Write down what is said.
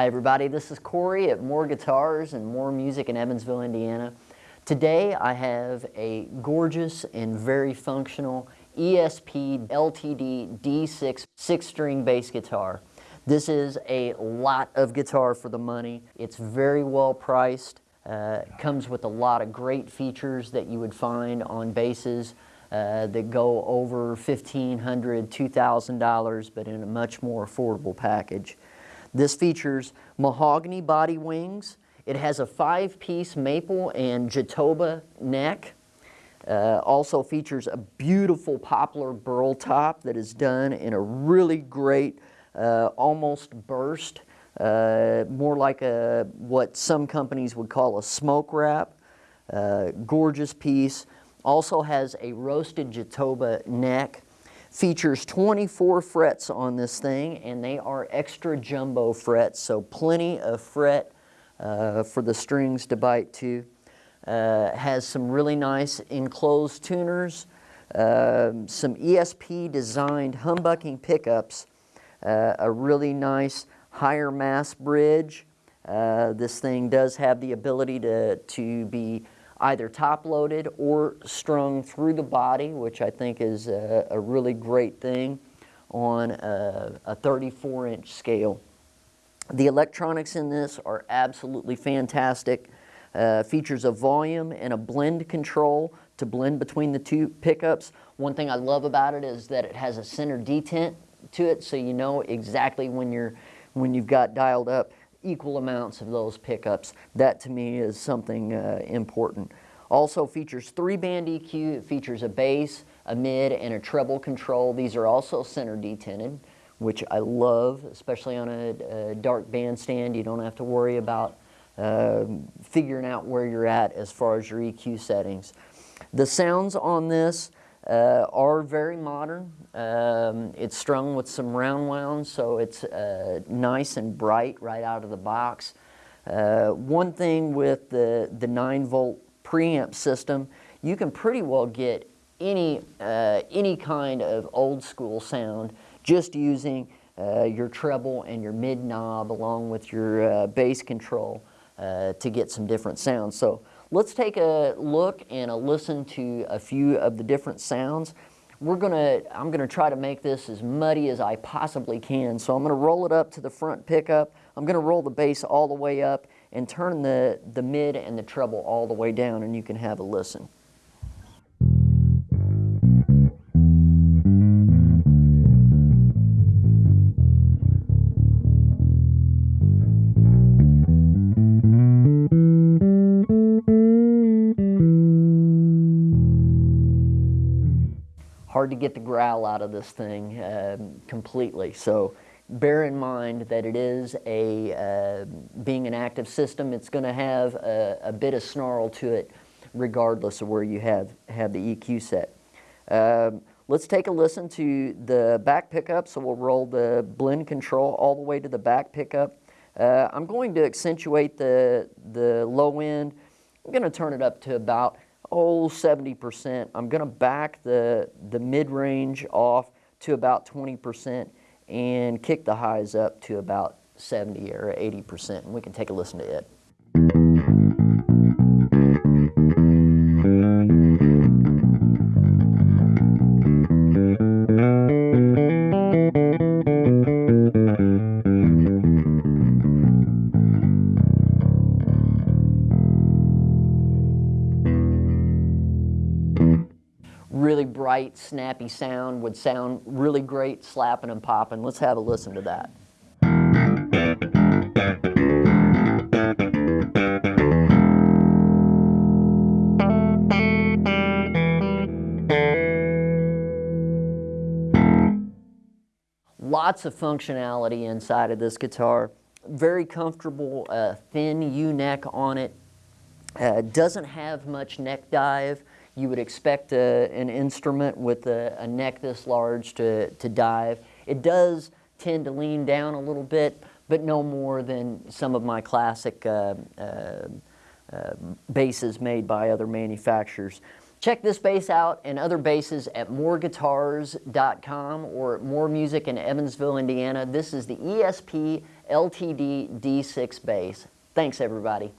Hi everybody, this is Corey at More Guitars and More Music in Evansville, Indiana. Today I have a gorgeous and very functional ESP LTD D6 six-string bass guitar. This is a lot of guitar for the money. It's very well priced. Uh, comes with a lot of great features that you would find on basses uh, that go over $1,500, $2,000, but in a much more affordable package. This features mahogany body wings. It has a five-piece maple and Jatoba neck. Uh, also features a beautiful poplar burl top that is done in a really great, uh, almost burst, uh, more like a what some companies would call a smoke wrap. Uh, gorgeous piece. Also has a roasted Jatoba neck Features 24 frets on this thing and they are extra jumbo frets, so plenty of fret uh, for the strings to bite to. Uh, has some really nice enclosed tuners, uh, some ESP designed humbucking pickups, uh, a really nice higher mass bridge. Uh, this thing does have the ability to, to be either top loaded or strung through the body, which I think is a, a really great thing on a, a 34 inch scale. The electronics in this are absolutely fantastic. Uh, features a volume and a blend control to blend between the two pickups. One thing I love about it is that it has a center detent to it so you know exactly when you're when you've got dialed up equal amounts of those pickups. That to me is something uh, important. Also features three band EQ, it features a bass, a mid, and a treble control. These are also center detented, which I love, especially on a, a dark bandstand. You don't have to worry about uh, figuring out where you're at as far as your EQ settings. The sounds on this uh, are very modern. Um, it's strung with some round wound, so it's uh, nice and bright right out of the box. Uh, one thing with the, the 9 volt preamp system, you can pretty well get any, uh, any kind of old school sound just using uh, your treble and your mid knob along with your uh, bass control to get some different sounds. So Let's take a look and a listen to a few of the different sounds. We're gonna, I'm gonna try to make this as muddy as I possibly can. So I'm gonna roll it up to the front pickup. I'm gonna roll the bass all the way up and turn the, the mid and the treble all the way down and you can have a listen. Hard to get the growl out of this thing um, completely. So bear in mind that it is a, uh, being an active system, it's going to have a, a, bit of snarl to it regardless of where you have, have the EQ set. Um, let's take a listen to the back pickup. So we'll roll the blend control all the way to the back pickup. Uh, I'm going to accentuate the, the low end. I'm going to turn it up to about oh, 70%. I'm going to back the, the mid-range off to about 20% and kick the highs up to about 70 or 80%. And we can take a listen to it. Bright, snappy sound would sound really great slapping and popping. Let's have a listen to that. Lots of functionality inside of this guitar. Very comfortable, uh, thin U-neck on it. Uh, doesn't have much neck dive you would expect a, an instrument with a, a, neck this large to, to dive. It does tend to lean down a little bit, but no more than some of my classic uh, uh, uh, basses made by other manufacturers. Check this bass out and other basses at moreguitars.com or More Music in Evansville, Indiana. This is the ESP LTD D6 bass. Thanks everybody.